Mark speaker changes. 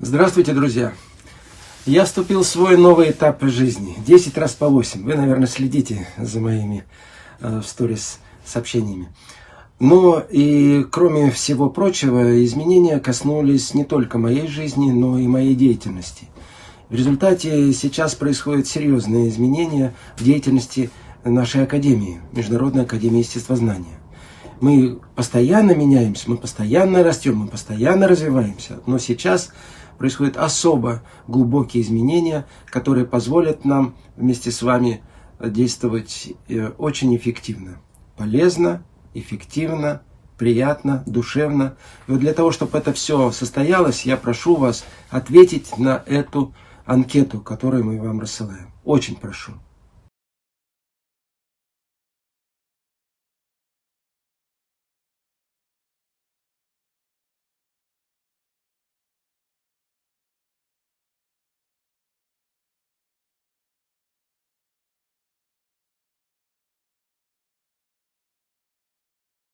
Speaker 1: Здравствуйте, друзья! Я вступил в свой новый этап жизни. 10 раз по 8. Вы, наверное, следите за моими э, сторис сообщениями. Но и кроме всего прочего, изменения коснулись не только моей жизни, но и моей деятельности. В результате сейчас происходят серьезные изменения в деятельности нашей Академии, Международной Академии Естествознания. Мы постоянно меняемся, мы постоянно растем, мы постоянно развиваемся. Но сейчас происходят особо глубокие изменения, которые позволят нам вместе с вами действовать э, очень эффективно, полезно, эффективно, приятно, душевно. И вот для того, чтобы это все состоялось, я прошу вас ответить на эту анкету, которую мы вам рассылаем. Очень прошу.